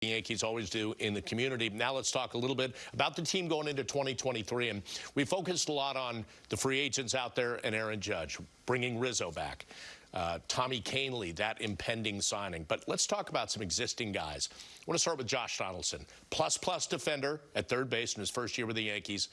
The Yankees always do in the community. Now let's talk a little bit about the team going into 2023. And we focused a lot on the free agents out there and Aaron Judge, bringing Rizzo back. Uh, Tommy Kahnle, that impending signing. But let's talk about some existing guys. I want to start with Josh Donaldson, plus-plus defender at third base in his first year with the Yankees.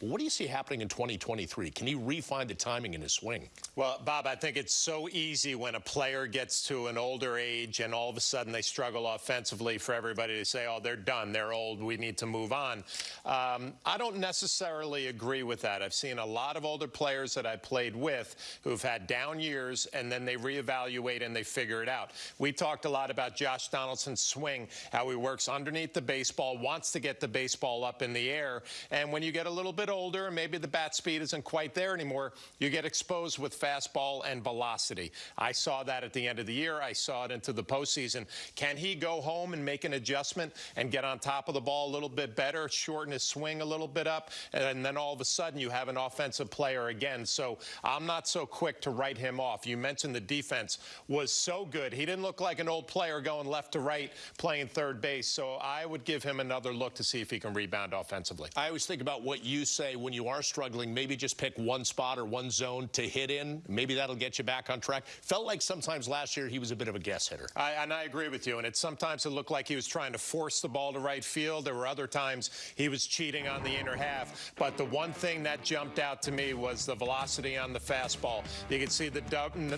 What do you see happening in 2023? Can he refine the timing in his swing? Well, Bob, I think it's so easy when a player gets to an older age and all of a sudden they struggle offensively for everybody to say, oh, they're done, they're old, we need to move on. Um, I don't necessarily agree with that. I've seen a lot of older players that I played with who've had down years and then they reevaluate and they figure it out. We talked a lot about Josh Donaldson's swing, how he works underneath the baseball, wants to get the baseball up in the air, and when you get a little bit older and maybe the bat speed isn't quite there anymore, you get exposed with fastball and velocity. I saw that at the end of the year. I saw it into the postseason. Can he go home and make an adjustment and get on top of the ball a little bit better, shorten his swing a little bit up, and then all of a sudden you have an offensive player again. So I'm not so quick to write him off. You mentioned the defense was so good. He didn't look like an old player going left to right playing third base. So I would give him another look to see if he can rebound offensively. I always think about what you say when you are struggling, maybe just pick one spot or one zone to hit in. Maybe that'll get you back on track. Felt like sometimes last year he was a bit of a guess hitter. I, and I agree with you. And it sometimes it looked like he was trying to force the ball to right field. There were other times he was cheating on the inner half. But the one thing that jumped out to me was the velocity on the fastball. You can see the,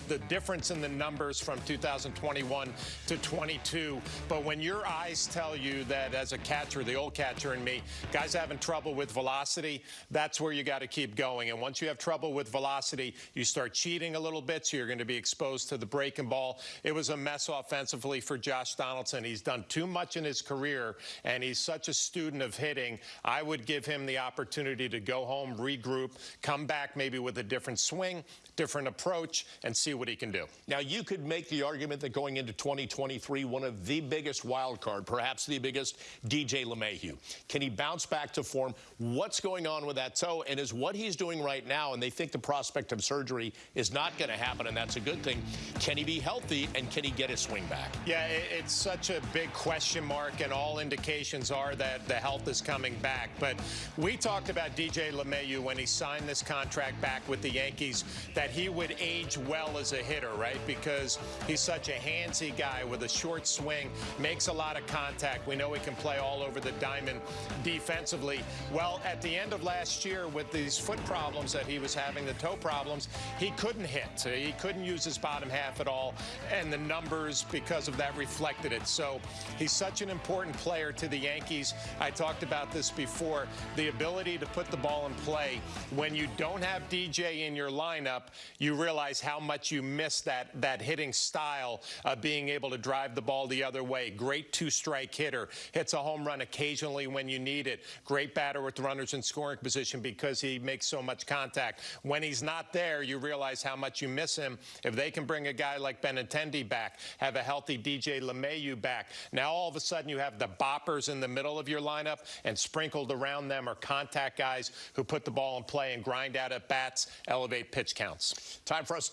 the difference in the numbers from 2021 to 22. But when your eyes tell you that as a catcher, the old catcher in me, guys having trouble with velocity, that's where you got to keep going. And once you have trouble with velocity, you start cheating a little bit, so you're going to be exposed to the breaking ball. It was a mess offensively for Josh Donaldson. He's done too much in his career, and he's such a student of hitting. I would give him the opportunity to go home, regroup, come back maybe with a different swing, different approach, and see what he can do. Now, you could make the argument that going into 2023, one of the biggest wild card, perhaps the biggest, DJ LeMahieu. Can he bounce back to form? What's going on with that toe? And is what he's doing right now, and they think the prospect of surgery is not going to happen, and that's a good thing, can he be healthy, and can he get his swing back? Yeah, it's such a big question mark, and all indications are that the health is coming back. But we talked about DJ LeMahieu when he signed this contract back with the Yankees, that he would age well as a hitter, right? Because he's such a handsy guy with a short swing, makes a lot of contact. We know he can play all over the diamond defensively. Well, at the end of last year, with these foot problems that he was having, the toe problems, he couldn't hit. Uh, he couldn't use his bottom half at all, and the numbers, because of that, reflected it. So he's such an important player to the Yankees. I talked about this before. The ability to put the ball in play when you don't have DJ in your lineup, you realize how much you miss that, that hitting style of being able to drive the ball the other way. Great two-strike hitter. Hits a home run occasionally when you need it. Great batter with runners in scoring position because he makes so much contact. When he's not there, you realize how much you miss him. If they can bring a guy like Benintendi back, have a healthy DJ LeMahieu back, now all of a sudden you have the boppers in the middle of your lineup and sprinkled around them are contact guys who put the ball in play and grind out at bats, elevate pitch counts. Time for us to